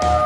Bye.